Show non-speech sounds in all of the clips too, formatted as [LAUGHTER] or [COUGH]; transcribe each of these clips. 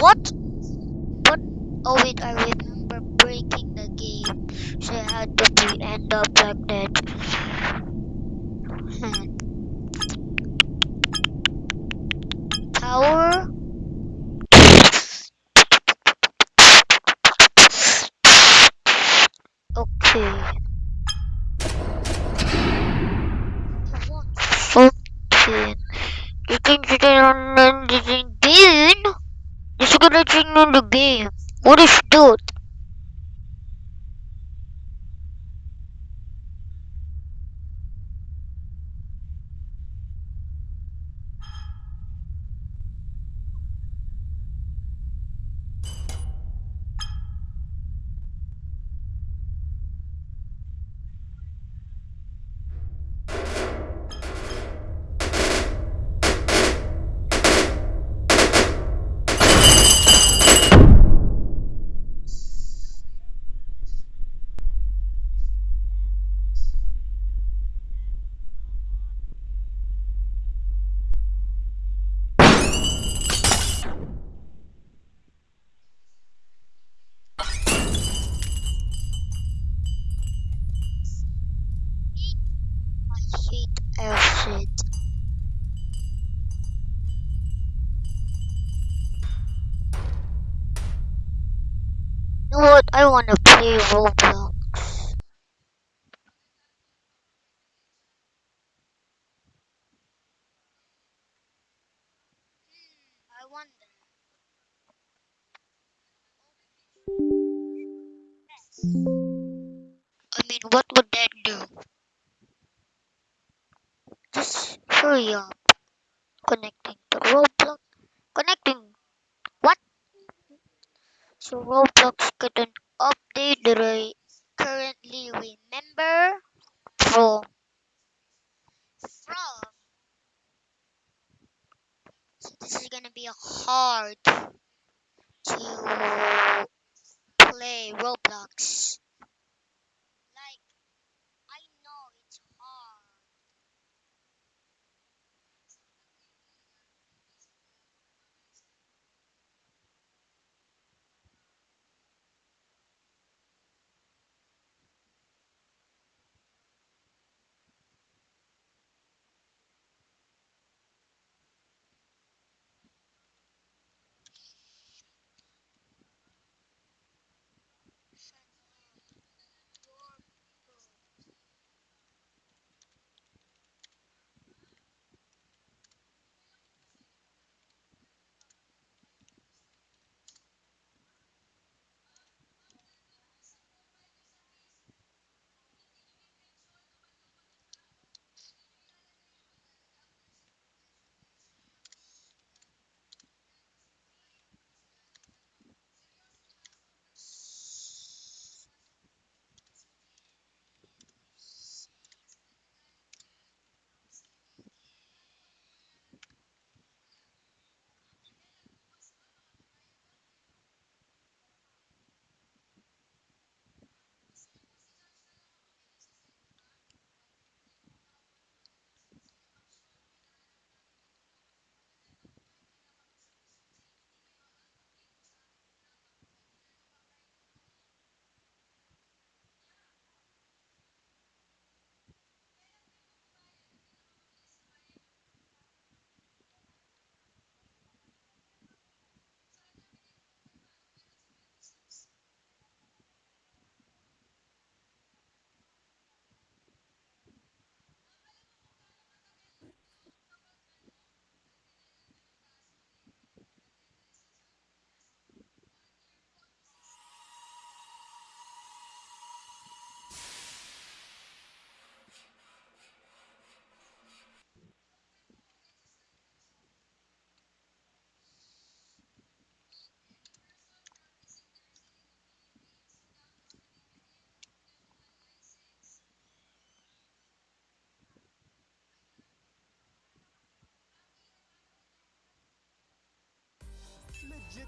What? What? Oh wait, I remember breaking the game. So I had to be end up like that. [LAUGHS] Power. Okay. Fourteen. You can get on and You know what? I wanna play Roblox. I. I mean, what would that do? Just hurry up. Connecting to Roblox. Connecting. What? So Roblox couldn't update I currently remember from from. So this is gonna be hard to play Roblox.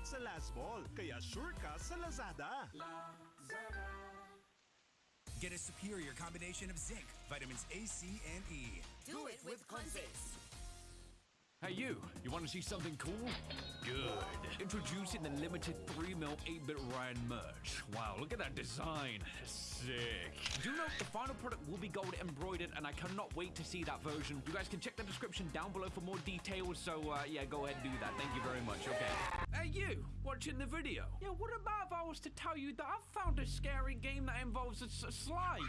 Legit sa last ball, kaya sure ka sa Lazada. Get a superior combination of zinc, vitamins A, C, and E. Do it with Conzace. Hey you, you want to see something cool? Good. Introducing the limited 3mm 8-bit Ryan merch. Wow, look at that design. Sick. Do note the final product will be gold embroidered and I cannot wait to see that version. You guys can check the description down below for more details, so uh, yeah, go ahead and do that. Thank you very much, okay. Hey you, watching the video. Yeah, what about if I was to tell you that I've found a scary game that involves a slide?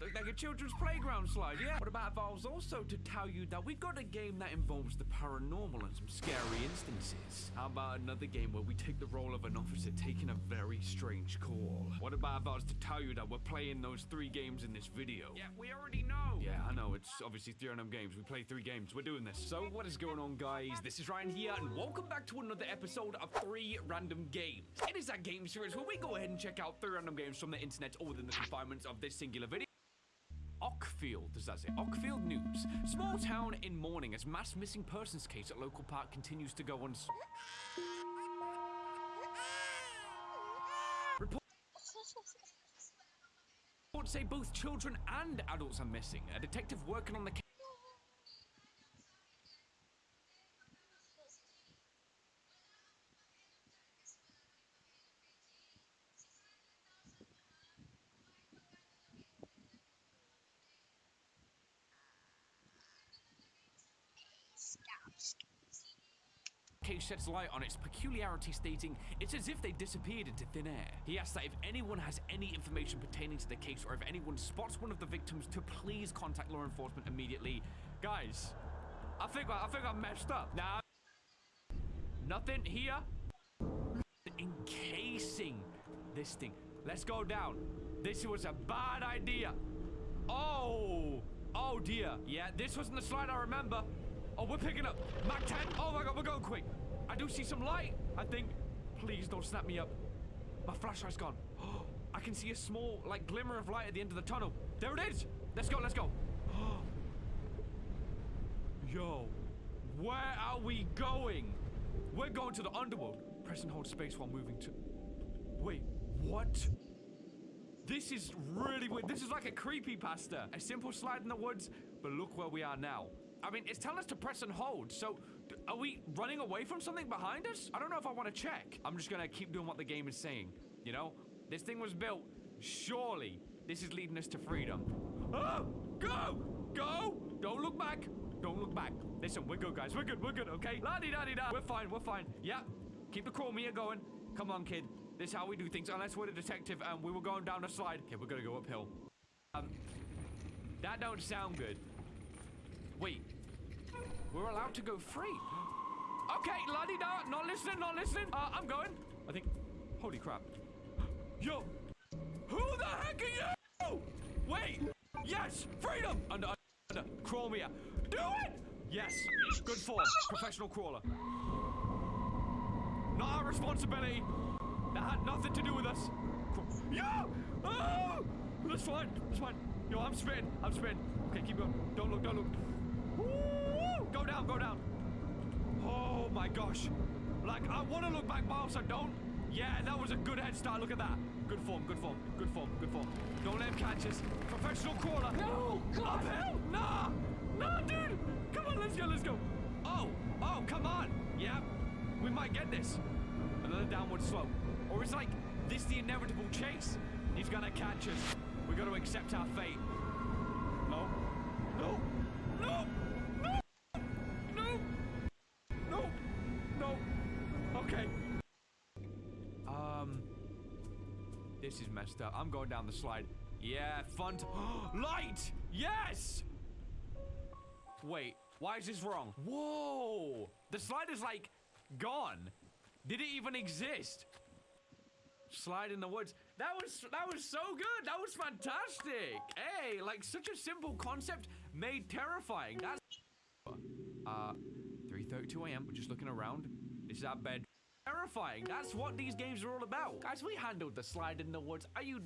Like like a children's playground slide, yeah? What about if I was also to tell you that we've got a game that involves the paranormal and some scary instances? How about another game where we take the role of an officer taking a very strange call? What about if I was to tell you that we're playing those three games in this video? Yeah, we already know. Yeah, I know. It's obviously three random games. We play three games. We're doing this. So, what is going on, guys? This is Ryan here, and welcome back to another episode of Three Random Games. It is that game series where we go ahead and check out three random games from the internet or within the confinements of this singular video. Ockfield, does that say? Ockfield News. Small town in mourning as mass missing persons case at local park continues to go on. Reports say both children and adults are missing. A detective working on the case. Case sheds light on its peculiarity, stating it's as if they disappeared into thin air. He asks that if anyone has any information pertaining to the case or if anyone spots one of the victims, to please contact law enforcement immediately. Guys, I think I think I messed up. Now, nothing here. Encasing this thing. Let's go down. This was a bad idea. Oh, oh dear. Yeah, this wasn't the slide I remember. Oh, we're picking up. Mac 10. Oh my god, we're going quick. I do see some light, I think. Please don't snap me up. My flashlight's gone. [GASPS] I can see a small, like, glimmer of light at the end of the tunnel. There it is. Let's go, let's go. [GASPS] Yo, where are we going? We're going to the underworld. Press and hold space while moving to... Wait, what? This is really weird. This is like a creepy pasta. A simple slide in the woods, but look where we are now. I mean, it's telling us to press and hold, so are we running away from something behind us? I don't know if I want to check. I'm just gonna keep doing what the game is saying. You know? This thing was built. Surely, this is leading us to freedom. Oh! Go! Go! Don't look back! Don't look back. Listen, we're good, guys. We're good, we're good, okay? La di da di da. We're fine, we're fine. Yeah. Keep the chromia going. Come on, kid. This is how we do things, unless we're the detective and we were going down a slide. Okay, we're gonna go uphill. Um, that don't sound good. Wait. We're allowed to go free. Okay, la di da. Not listening, not listening. Uh, I'm going. I think. Holy crap. [GASPS] Yo. Who the heck are you? Wait. Yes. Freedom. Under, under. Chromia. Do it. Yes. Good form. Professional crawler. Not our responsibility. That had nothing to do with us. Yo! Oh! That's fine. That's fine. Yo, I'm spinning. I'm spinning. Okay, keep going. Don't look. Don't look. Go down. Go down. Oh my gosh. Like, I want to look back, but I don't. Yeah, that was a good head start. Look at that. Good form. Good form. Good form. Good form. Don't let him catch us. Professional crawler. No! God! Uphill? Nah! Nah, dude! Come on, let's go. Let's go. Oh! Oh, come on. Yeah. We might get this. Another downward slope. Or is like this the inevitable chase? He's gonna catch us. We gotta accept our fate. Messed up. I'm going down the slide. Yeah, fun. [GASPS] Light! Yes! Wait, why is this wrong? Whoa! The slide is like gone. Did it even exist? Slide in the woods. That was that was so good. That was fantastic. Hey, like such a simple concept made terrifying. That's uh 3:32 a.m. We're just looking around. This is our bed. Terrifying. That's what these games are all about. Guys, we handled the slide in the woods. Are you